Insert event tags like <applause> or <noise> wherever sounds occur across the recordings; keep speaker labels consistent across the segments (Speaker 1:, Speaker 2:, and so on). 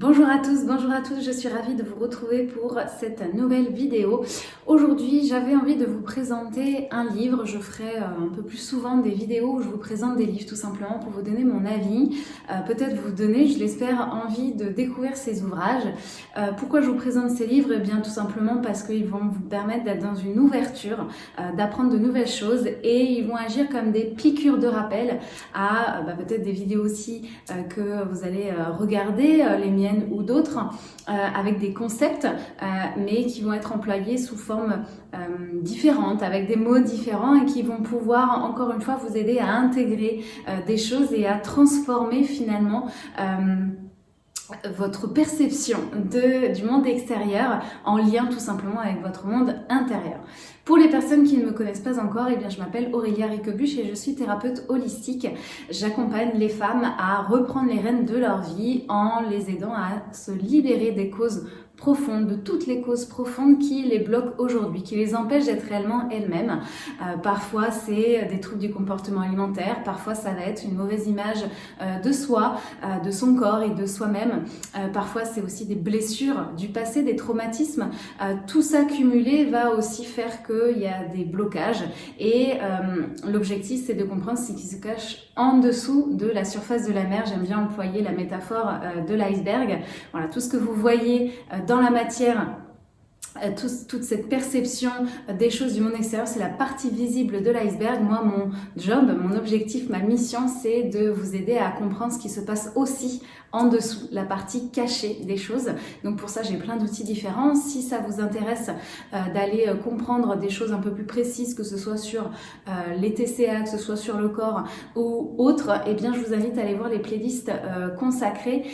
Speaker 1: Bonjour à tous, bonjour à tous, je suis ravie de vous retrouver pour cette nouvelle vidéo. Aujourd'hui, j'avais envie de vous présenter un livre. Je ferai euh, un peu plus souvent des vidéos où je vous présente des livres tout simplement pour vous donner mon avis. Euh, peut-être vous donner, je l'espère, envie de découvrir ces ouvrages. Euh, pourquoi je vous présente ces livres? Eh bien tout simplement parce qu'ils vont vous permettre d'être dans une ouverture, d'apprendre de nouvelles choses et ils vont agir comme des piqûres de rappel à bah, peut-être des vidéos aussi que vous allez regarder, les miennes ou d'autres, avec des concepts, mais qui vont être employés sous forme euh, différente, avec des mots différents et qui vont pouvoir, encore une fois, vous aider à intégrer des choses et à transformer finalement votre perception de, du monde extérieur en lien tout simplement avec votre monde intérieur. Pour les personnes qui ne me connaissent pas encore, eh bien, je m'appelle Aurélia Ricobuche et je suis thérapeute holistique. J'accompagne les femmes à reprendre les rênes de leur vie en les aidant à se libérer des causes profondes, de toutes les causes profondes qui les bloquent aujourd'hui, qui les empêchent d'être réellement elles-mêmes. Euh, parfois, c'est des troubles du comportement alimentaire, parfois ça va être une mauvaise image euh, de soi, euh, de son corps et de soi-même. parfois, c'est aussi des blessures du passé, des traumatismes. tout ça cumulé va aussi faire qu'il y a des blocages et l'objectif, c'est de comprendre ce qui se cache en dessous de la surface de la mer. J'aime bien employer la métaphore de l'iceberg. Voilà, tout ce que vous voyez dans la matière euh, toute cette perception des choses du monde extérieur, c'est la partie visible de l'iceberg. Moi, mon job, mon objectif, ma mission, c'est de vous aider à comprendre ce qui se passe aussi en dessous, la partie cachée des choses. Donc pour ça, j'ai plein d'outils différents. Si ça vous intéresse euh, d'aller euh, comprendre des choses un peu plus précises, que ce soit sur les TCA, que ce soit sur le corps ou autre, eh bien, je vous invite à aller voir les playlists consacrées.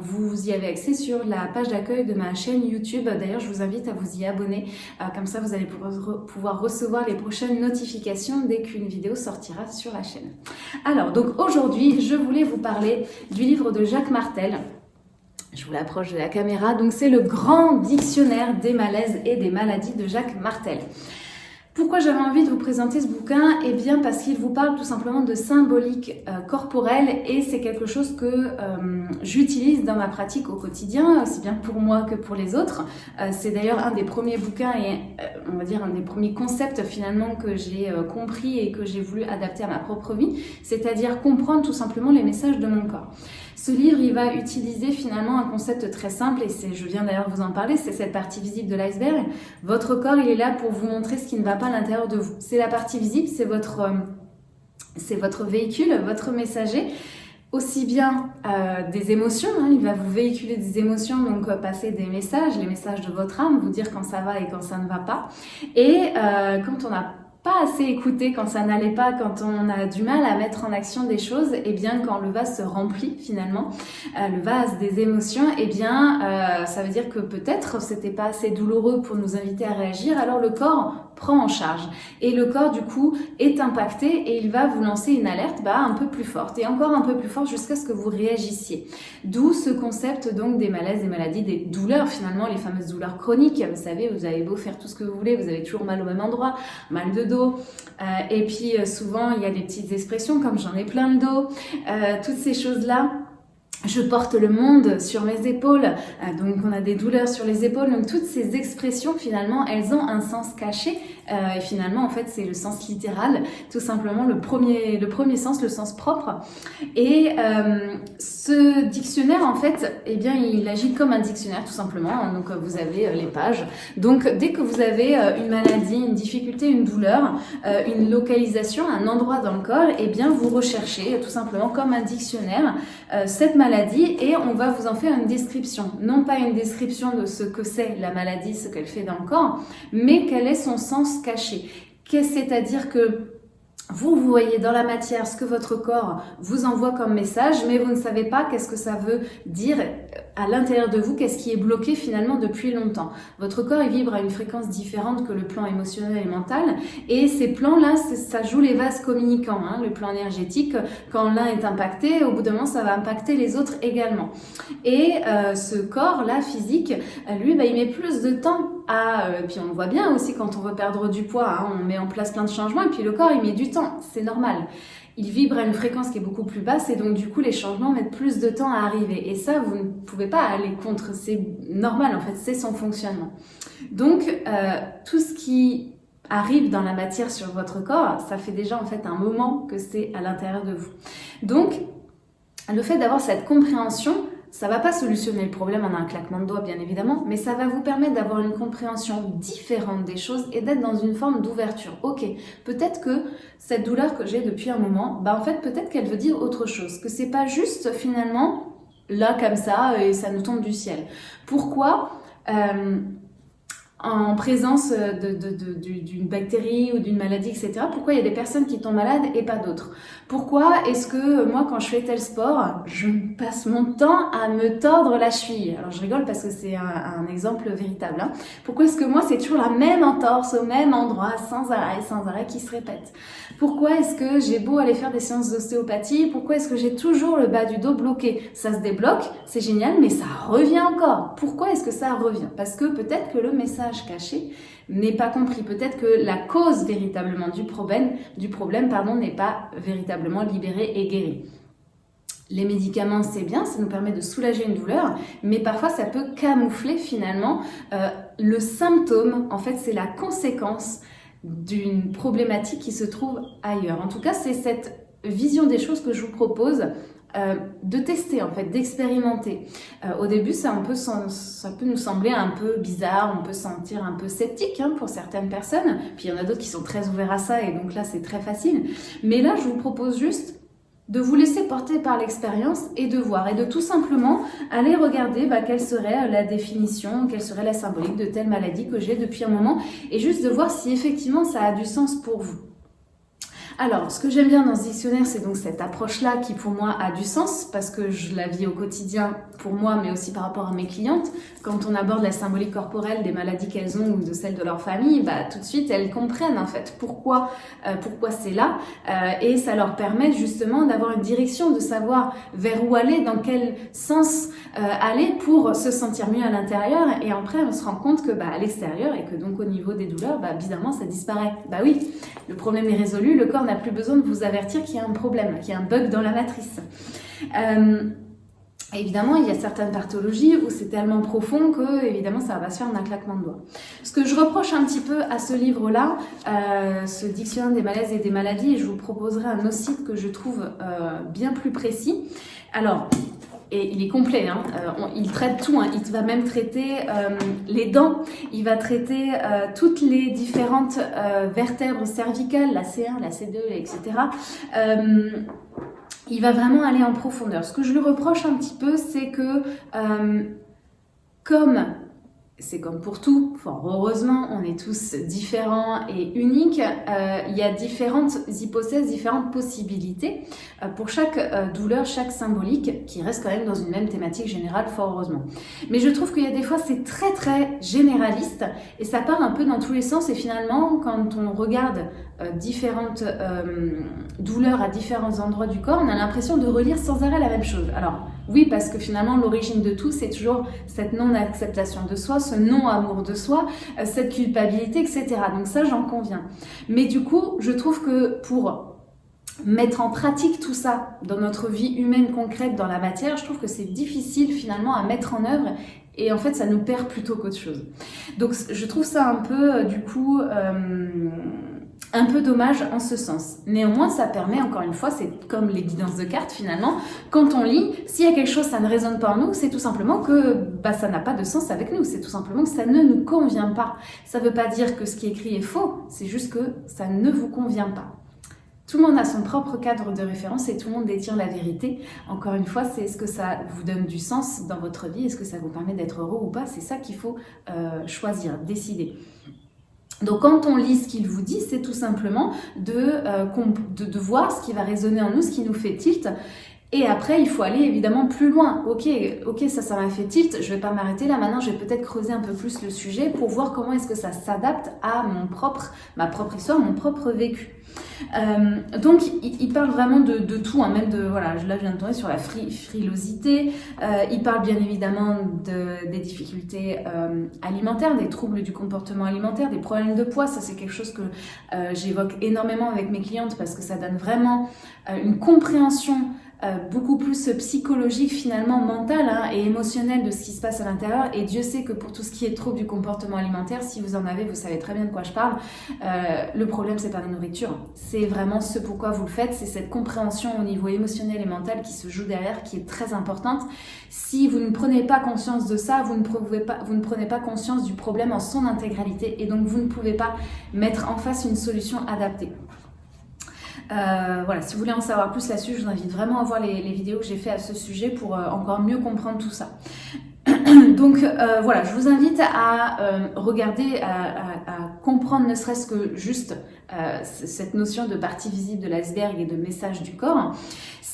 Speaker 1: vous y avez accès sur la page d'accueil de ma chaîne YouTube. D'ailleurs, je vous invite à vous y abonner. Euh, comme ça, vous allez pouvoir recevoir les prochaines notifications dès qu'une vidéo sortira sur la chaîne. Alors, donc aujourd'hui, je voulais vous parler du livre de Jacques Martel. Je vous l'approche de la caméra. Donc, c'est le grand dictionnaire des malaises et des maladies de Jacques Martel. Pourquoi j'avais envie de vous présenter ce bouquin? Eh bien parce qu'il vous parle tout simplement de symbolique euh, corporelle et c'est quelque chose que euh, j'utilise dans ma pratique au quotidien, aussi bien pour moi que pour les autres. Euh, c'est d'ailleurs un des premiers bouquins et on va dire un des premiers concepts finalement que j'ai compris et que j'ai voulu adapter à ma propre vie, c'est-à-dire comprendre tout simplement les messages de mon corps. Ce livre, il va utiliser finalement un concept très simple et je viens d'ailleurs vous en parler, c'est cette partie visible de l'iceberg. Votre corps, il est là pour vous montrer ce qui ne va pas à l'intérieur de vous. C'est la partie visible, c'est votre, euh, votre véhicule, votre messager aussi bien euh, des émotions, hein, il va vous véhiculer des émotions, donc euh, passer des messages, les messages de votre âme, vous dire quand ça va et quand ça ne va pas. Et quand on a pas assez écouté quand ça n'allait pas, quand on a du mal à mettre en action des choses, et eh bien quand le vase se remplit finalement, euh, le vase des émotions, et eh bien euh, ça veut dire que peut-être c'était pas assez douloureux pour nous inviter à réagir, alors le corps prend en charge. Et le corps du coup est impacté et il va vous lancer une alerte bah, un peu plus forte et encore un peu plus forte jusqu'à ce que vous réagissiez. D'où ce concept donc des malaises, des maladies, des douleurs finalement, les fameuses douleurs chroniques. Vous savez, vous avez beau faire tout ce que vous voulez, vous avez toujours mal au même endroit, mal de euh, et puis euh, souvent, il y a des petites expressions comme j'en ai plein le dos. Euh, toutes ces choses-là, je porte le monde sur mes épaules, donc on a des douleurs sur les épaules, donc toutes ces expressions finalement elles ont un sens caché. Et finalement en fait c'est le sens littéral, tout simplement le premier, le premier sens, le sens propre. Et ce dictionnaire en fait eh bien il agit comme un dictionnaire tout simplement, donc vous avez les pages, donc dès que vous avez une maladie, une difficulté, une douleur, une localisation, un endroit dans le corps, eh bien vous recherchez tout simplement comme un dictionnaire cette maladie et on va vous en faire une description. Non pas une description de ce que c'est la maladie, ce qu'elle fait dans le corps, mais quel est son sens caché. C'est-à-dire que vous, vous voyez dans la matière ce que votre corps vous envoie comme message, mais vous ne savez pas qu'est-ce que ça veut dire à l'intérieur de vous, qu'est-ce qui est bloqué finalement depuis longtemps? Votre corps, il vibre à une fréquence différente que le plan émotionnel et mental, et ces plans-là, ça joue les vases communicants. Hein. Le plan énergétique, quand l'un est impacté, au bout d'un moment, ça va impacter les autres également. Et euh, ce corps-là, physique, lui, bah, il met plus de temps à... Euh, puis on le voit bien aussi quand on veut perdre du poids, hein, on met en place plein de changements, et puis le corps, il met du temps, c'est normal. Il vibre à une fréquence qui est beaucoup plus basse et donc du coup les changements mettent plus de temps à arriver. Et ça, vous ne pouvez pas aller contre, c'est normal en fait, c'est son fonctionnement. Donc euh, tout ce qui arrive dans la matière sur votre corps, ça fait déjà en fait un moment que c'est à l'intérieur de vous. Donc le fait d'avoir cette compréhension, ça va pas solutionner le problème en un claquement de doigts, bien évidemment, mais ça va vous permettre d'avoir une compréhension différente des choses et d'être dans une forme d'ouverture. Ok, peut-être que cette douleur que j'ai depuis un moment, bah en fait, peut-être qu'elle veut dire autre chose, que c'est pas juste finalement là comme ça et ça nous tombe du ciel. Pourquoi euh, en présence d'une bactérie ou d'une maladie, etc. Pourquoi il y a des personnes qui tombent malades et pas d'autres? Pourquoi est-ce que moi, quand je fais tel sport, je passe mon temps à me tordre la cheville? Alors je rigole parce que c'est un, exemple véritable. Hein. Pourquoi est-ce que moi, c'est toujours la même entorse au même endroit, sans arrêt, sans arrêt, qui se répète? Pourquoi est-ce que j'ai beau aller faire des séances d'ostéopathie Pourquoi est-ce que j'ai toujours le bas du dos bloqué? Ça se débloque, c'est génial, mais ça revient encore. Pourquoi est-ce que ça revient? Parce que peut-être que le message caché n'est pas compris. Peut-être que la cause véritablement du problème, du problème pardon, n'est pas véritablement libérée et guérie. Les médicaments, c'est bien, ça nous permet de soulager une douleur, mais parfois ça peut camoufler finalement euh, le symptôme. En fait, c'est la conséquence d'une problématique qui se trouve ailleurs. En tout cas, c'est cette vision des choses que je vous propose euh, de tester en fait, d'expérimenter. Euh, au début, ça, peut, nous sembler un peu bizarre, on peut se sentir un peu sceptique hein, pour certaines personnes, puis il y en a d'autres qui sont très ouverts à ça et donc là c'est très facile. Mais là, je vous propose juste de vous laisser porter par l'expérience et de voir et de tout simplement aller regarder bah, quelle serait la définition, quelle serait la symbolique de telle maladie que j'ai depuis un moment et juste de voir si effectivement ça a du sens pour vous. Alors, ce que j'aime bien dans ce dictionnaire, c'est donc cette approche-là qui pour moi a du sens parce que je la vis au quotidien pour moi, mais aussi par rapport à mes clientes. Quand on aborde la symbolique corporelle des maladies qu'elles ont ou de celles de leur famille, bah, tout de suite, elles comprennent en fait pourquoi, euh, pourquoi c'est là euh, et ça leur permet justement d'avoir une direction, de savoir vers où aller, dans quel sens euh, aller pour se sentir mieux à l'intérieur et après on se rend compte que bah, à l'extérieur et que donc au niveau des douleurs, bah, bizarrement ça disparaît. Bah oui, le problème est résolu, le corps n'a plus besoin de vous avertir qu'il y a un problème, qu'il y a un bug dans la matrice. Euh, évidemment, il y a certaines pathologies où c'est tellement profond que, évidemment, ça va se faire un claquement de doigts. Ce que je reproche un petit peu à ce livre-là, euh, ce dictionnaire des malaises et des maladies, je vous proposerai un autre site que je trouve euh, bien plus précis. Alors, et il est complet, hein. Euh, il traite tout, hein. il va même traiter euh, les dents, il va traiter euh, toutes les différentes vertèbres cervicales, la C1, la C2, etc. il va vraiment aller en profondeur. Ce que je lui reproche un petit peu, c'est que comme c'est comme pour tout, fort heureusement, on est tous différents et uniques. Euh, il y a différentes hypothèses, différentes possibilités euh, pour chaque euh, douleur, chaque symbolique, qui reste quand même dans une même thématique générale, fort heureusement. Mais je trouve qu'il y a des fois, c'est très très généraliste et ça part un peu dans tous les sens. Et finalement, quand on regarde différentes douleurs à différents endroits du corps, on a l'impression de relire sans arrêt la même chose. Alors, oui, parce que finalement, l'origine de tout, c'est toujours cette non-acceptation de soi, ce non-amour de soi, euh, cette culpabilité, etc. Donc ça, j'en conviens. Mais du coup, je trouve que pour mettre en pratique tout ça dans notre vie humaine concrète, dans la matière, je trouve que c'est difficile finalement à mettre en œuvre et en fait, ça nous perd plutôt qu'autre chose. Donc, je trouve ça un peu, euh, du coup, euh, un peu dommage en ce sens. Néanmoins, ça permet, encore une fois, c'est comme les guidances de cartes finalement, quand on lit, s'il y a quelque chose, ça ne résonne pas en nous, c'est tout simplement que bah, ça n'a pas de sens avec nous, c'est tout simplement que ça ne nous convient pas. Ça ne veut pas dire que ce qui est écrit est faux, c'est juste que ça ne vous convient pas. Tout le monde a son propre cadre de référence et tout le monde détient la vérité. Encore une fois, c'est est-ce que ça vous donne du sens dans votre vie, est-ce que ça vous permet d'être heureux ou pas, c'est ça qu'il faut euh, choisir, décider. Donc quand on lit ce qu'il vous dit, c'est tout simplement euh, de, voir ce qui va résonner en nous, ce qui nous fait tilt. Et après, il faut aller évidemment plus loin. Ok, ok, ça, ça m'a fait tilt. Je vais pas m'arrêter là. Maintenant, je vais peut-être creuser un peu plus le sujet pour voir comment est-ce que ça s'adapte à mon propre, ma propre histoire, mon propre vécu. Euh, donc, il, parle vraiment de, tout, hein, même de, voilà, là je viens de tourner sur la frilosité, euh, il parle bien évidemment de, des difficultés euh, alimentaires, des troubles du comportement alimentaire, des problèmes de poids, ça c'est quelque chose que j'évoque énormément avec mes clientes parce que ça donne vraiment une compréhension euh, beaucoup plus psychologique finalement, mental hein, et émotionnel de ce qui se passe à l'intérieur. Et Dieu sait que pour tout ce qui est trouble du comportement alimentaire, si vous en avez, vous savez très bien de quoi je parle. Euh, le problème, c'est pas la nourriture. C'est vraiment ce pourquoi vous le faites. C'est cette compréhension au niveau émotionnel et mental qui se joue derrière, qui est très importante. Si vous ne prenez pas conscience de ça, vous ne, pas, vous ne prenez pas conscience du problème en son intégralité et donc vous ne pouvez pas mettre en face une solution adaptée. Euh, voilà, si vous voulez en savoir plus là-dessus, je vous invite vraiment à voir les, vidéos que j'ai fait à ce sujet pour euh, encore mieux comprendre tout ça. <coughs> Donc euh, voilà, je vous invite à regarder, à, comprendre ne serait-ce que juste cette notion de partie visible de l'iceberg et de message du corps.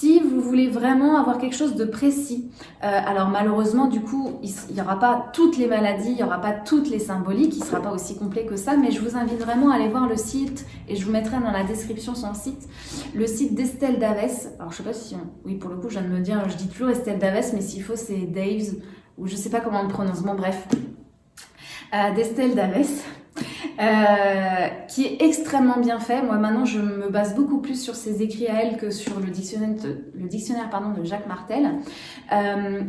Speaker 1: Si vous voulez vraiment avoir quelque chose de précis, euh, alors malheureusement du coup il n'y aura pas toutes les maladies, il n'y aura pas toutes les symboliques, il ne sera pas aussi complet que ça, mais je vous invite vraiment à aller voir le site et je vous mettrai dans la description son site, le site d'Estelle Daves. Alors je sais pas si, oui pour le coup je viens de me dire, je dis toujours Estelle Daves, mais s'il faut c'est Daves ou je sais pas comment on le prononce, bon bref, euh, d'Estelle Daves. Euh, qui est extrêmement bien fait. Moi maintenant je me base beaucoup plus sur ses écrits à elle que sur le dictionnaire, le dictionnaire pardon, de Jacques Martel. Euh,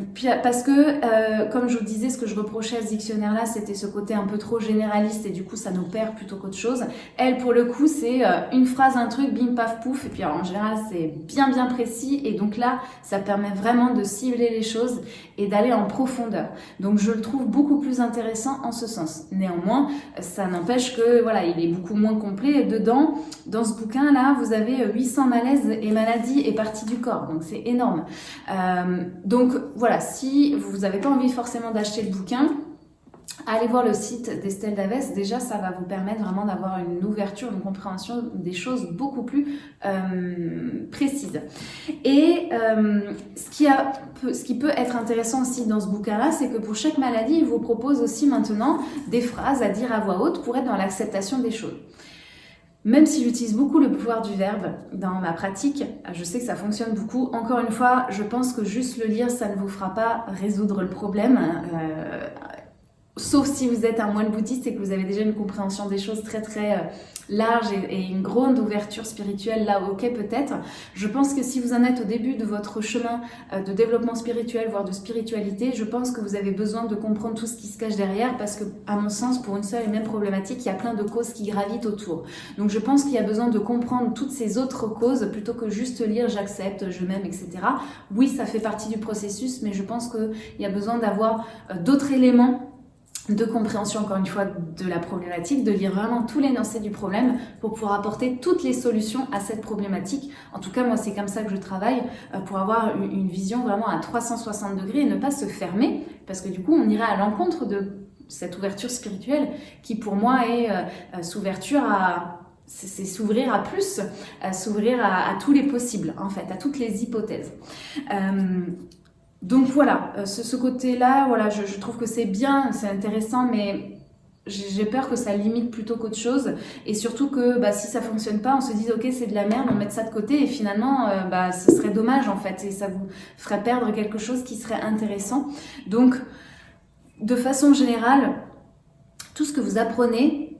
Speaker 1: parce que euh, comme je vous disais, ce que je reprochais à ce dictionnaire là c'était ce côté un peu trop généraliste et du coup ça nous perd plutôt qu'autre chose. Elle pour le coup c'est une phrase, un truc, bim paf pouf et puis en général c'est bien bien précis et donc là ça permet vraiment de cibler les choses et d'aller en profondeur. Donc je le trouve beaucoup plus intéressant en ce sens. Néanmoins ça n'empêche que voilà, il est beaucoup moins complet. Dedans, dans ce bouquin-là, vous avez 800 malaises et maladies et parties du corps. Donc c'est énorme. Euh, donc voilà, si vous n'avez pas envie forcément d'acheter le bouquin, Allez voir le site d'Estelle Daves, déjà ça va vous permettre vraiment d'avoir une ouverture, une compréhension des choses beaucoup plus euh, précises. Et euh, ce, qui a, ce qui peut être intéressant aussi dans ce bouquin-là, c'est que pour chaque maladie, il vous propose aussi maintenant des phrases à dire à voix haute pour être dans l'acceptation des choses. Même si j'utilise beaucoup le pouvoir du verbe dans ma pratique, je sais que ça fonctionne beaucoup. Encore une fois, je pense que juste le lire, ça ne vous fera pas résoudre le problème. Euh, Sauf si vous êtes un moine bouddhiste et que vous avez déjà une compréhension des choses très très euh, large et, une grande ouverture spirituelle, là ok peut-être. Je pense que si vous en êtes au début de votre chemin euh, de développement spirituel, voire de spiritualité, je pense que vous avez besoin de comprendre tout ce qui se cache derrière parce que, à mon sens, pour une seule et même problématique, il y a plein de causes qui gravitent autour. Donc je pense qu'il y a besoin de comprendre toutes ces autres causes plutôt que juste lire j'accepte, je m'aime, etc. Oui, ça fait partie du processus, mais je pense qu'il y a besoin d'avoir euh, d'autres éléments de compréhension, encore une fois, de la problématique, de lire vraiment tout l'énoncé du problème pour pouvoir apporter toutes les solutions à cette problématique. En tout cas, moi, c'est comme ça que je travaille euh, pour avoir une vision vraiment à 360 degrés et ne pas se fermer parce que du coup, on irait à l'encontre de cette ouverture spirituelle qui, pour moi, est euh, euh, s'ouverture à c'est s'ouvrir à plus, s'ouvrir à, tous les possibles, en fait, à toutes les hypothèses. Donc voilà, euh, ce, côté-là, voilà, je, trouve que c'est bien, c'est intéressant, mais j'ai peur que ça limite plutôt qu'autre chose. Et surtout que bah, si ça fonctionne pas, on se dise ok c'est de la merde, on met ça de côté et finalement euh, bah, ce serait dommage en fait et ça vous ferait perdre quelque chose qui serait intéressant. Donc de façon générale, tout ce que vous apprenez,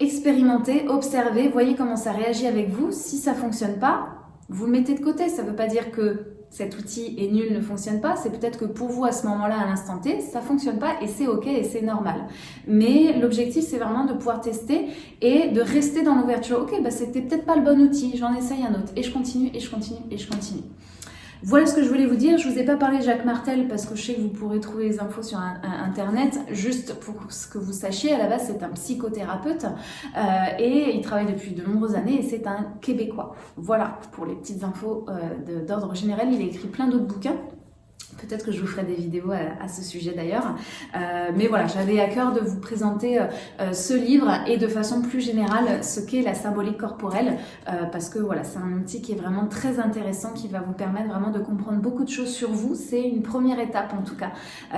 Speaker 1: expérimentez, observez, voyez comment ça réagit avec vous. Si ça fonctionne pas, vous le mettez de côté. Ça veut pas dire que cet outil est nul, ne fonctionne pas, c'est peut-être que pour vous à ce moment-là, à l'instant T, ça fonctionne pas et c'est ok et c'est normal. Mais l'objectif, c'est vraiment de pouvoir tester et de rester dans l'ouverture. Ok, bah c'était peut-être pas le bon outil, j'en essaye un autre et je continue et je continue et je continue. Voilà ce que je voulais vous dire. Je vous ai pas parlé de Jacques Martel parce que je sais que vous pourrez trouver les infos sur Internet. Juste pour ce que vous sachiez, à la base, c'est un psychothérapeute euh, et il travaille depuis de nombreuses années et c'est un Québécois. Voilà pour les petites infos euh, d'ordre général. Il a écrit plein d'autres bouquins. Peut-être que je vous ferai des vidéos à, ce sujet d'ailleurs. Euh, mais voilà, j'avais à cœur de vous présenter euh, euh, ce livre et de façon plus générale ce qu'est la symbolique corporelle parce que voilà, c'est un outil qui est vraiment très intéressant qui va vous permettre vraiment de comprendre beaucoup de choses sur vous. C'est une première étape en tout cas.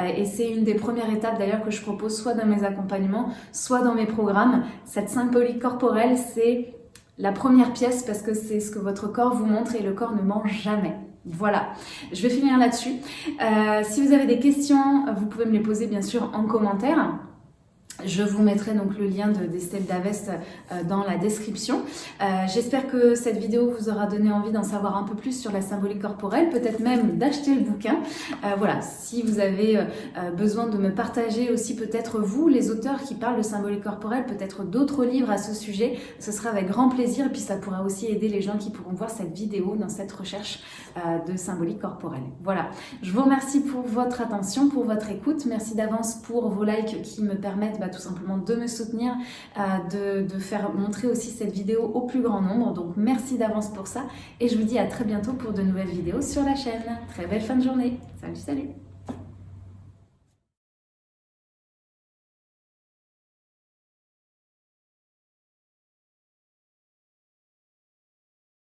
Speaker 1: et c'est une des premières étapes d'ailleurs que je propose soit dans mes accompagnements, soit dans mes programmes. Cette symbolique corporelle, c'est la première pièce parce que c'est ce que votre corps vous montre et le corps ne ment jamais. Voilà, je vais finir là-dessus. Euh, si vous avez des questions, vous pouvez me les poser bien sûr en commentaire. Je vous mettrai donc le lien d'Estelle Davest euh, dans la description. Euh, j'espère que cette vidéo vous aura donné envie d'en savoir un peu plus sur la symbolique corporelle, peut-être même d'acheter le bouquin. Euh, voilà, si vous avez besoin de me partager aussi peut-être vous, les auteurs qui parlent de symbolique corporelle, peut-être d'autres livres à ce sujet, ce sera avec grand plaisir et puis ça pourra aussi aider les gens qui pourront voir cette vidéo dans cette recherche de symbolique corporelle. Voilà, je vous remercie pour votre attention, pour votre écoute. Merci d'avance pour vos likes qui me permettent bah, tout simplement de me soutenir, euh, de, de faire montrer aussi cette vidéo au plus grand nombre. Donc merci d'avance pour ça et je vous dis à très bientôt pour de nouvelles vidéos sur la chaîne. Très belle fin de journée. Salut, salut